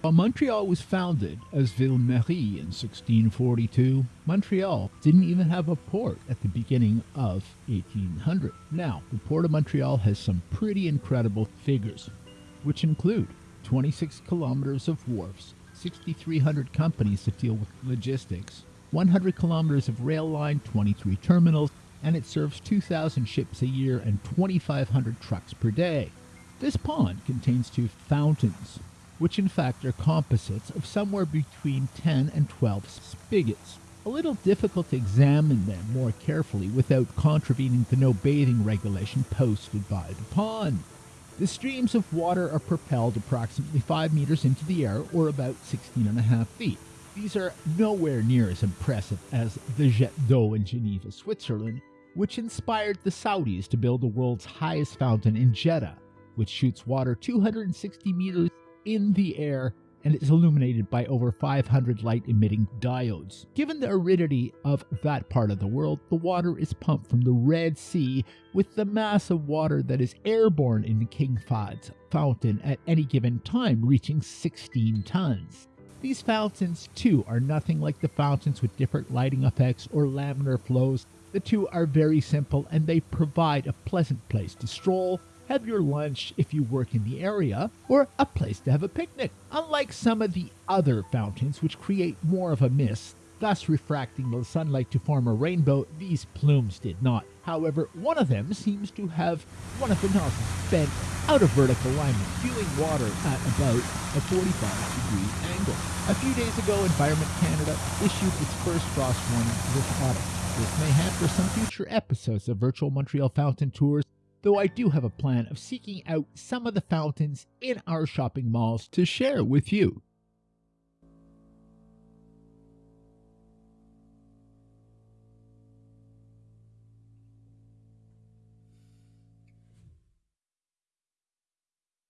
While Montreal was founded as Ville Marie in 1642, Montreal didn't even have a port at the beginning of 1800. Now, the Port of Montreal has some pretty incredible figures, which include 26 kilometers of wharfs, 6,300 companies that deal with logistics, 100 kilometers of rail line, 23 terminals, and it serves 2,000 ships a year and 2,500 trucks per day. This pond contains two fountains, which in fact are composites of somewhere between 10 and 12 spigots. A little difficult to examine them more carefully without contravening the no bathing regulation posted by the pond. The streams of water are propelled approximately 5 meters into the air, or about 16 and a half feet. These are nowhere near as impressive as the Jet d'eau in Geneva, Switzerland, which inspired the Saudis to build the world's highest fountain in Jeddah, which shoots water 260 meters in the air and is illuminated by over 500 light emitting diodes. Given the aridity of that part of the world, the water is pumped from the Red Sea with the mass of water that is airborne in King Fahd's fountain at any given time reaching 16 tons. These fountains, too, are nothing like the fountains with different lighting effects or laminar flows. The two are very simple and they provide a pleasant place to stroll, have your lunch if you work in the area, or a place to have a picnic. Unlike some of the other fountains, which create more of a mist, thus refracting the sunlight to form a rainbow, these plumes did not. However, one of them seems to have one of the nozzles bent out of vertical alignment, spewing water at about a 45 degree angle. A few days ago, Environment Canada issued its first frost warning this autumn. This may hamper some future episodes of virtual Montreal fountain tours, though I do have a plan of seeking out some of the fountains in our shopping malls to share with you.